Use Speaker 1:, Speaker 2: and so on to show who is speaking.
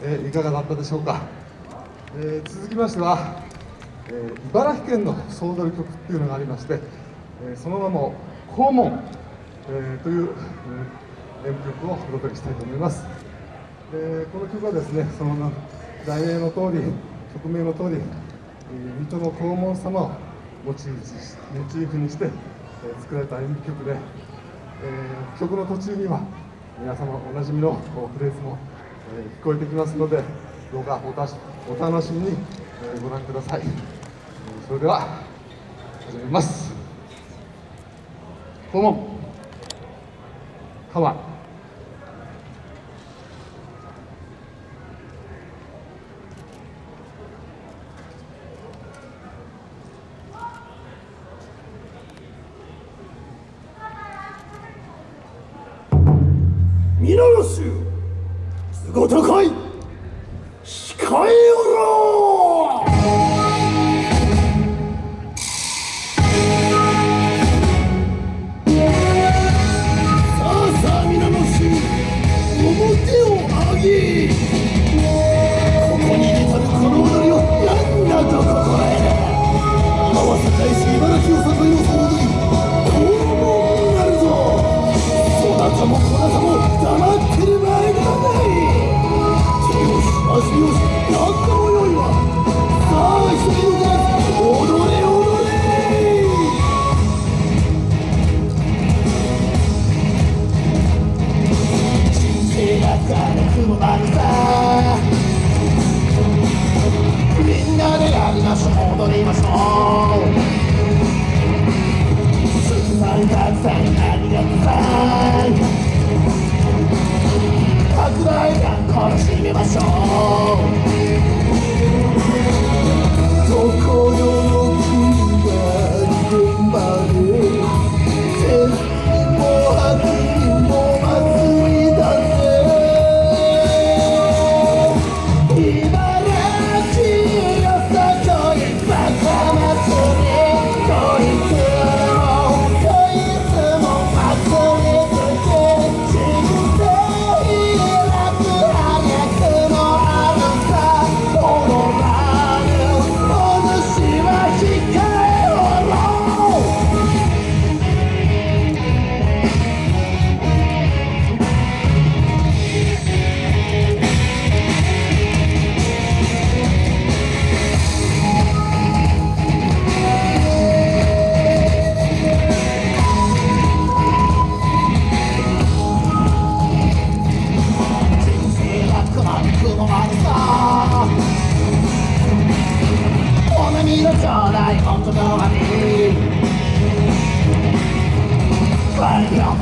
Speaker 1: えーいかがだったでしょうか、えー続きましては、えー茨城県の総踊り曲っていうのがありまして、えその名も「黄門」えという、え演舞曲をお届けしたいと思います、えこの曲はですねその題名の通り曲名の通り、え水戸の黄門様をモチーフにして、え作られた演舞曲で、え曲の途中には皆様おなじみのフレーズも、えー聞こえてきますのでどうかおたしお楽しみに、えーご覧ください、それでは始めます。顧問かま
Speaker 2: 皆の衆都合高い！だい本当のわびワイピョ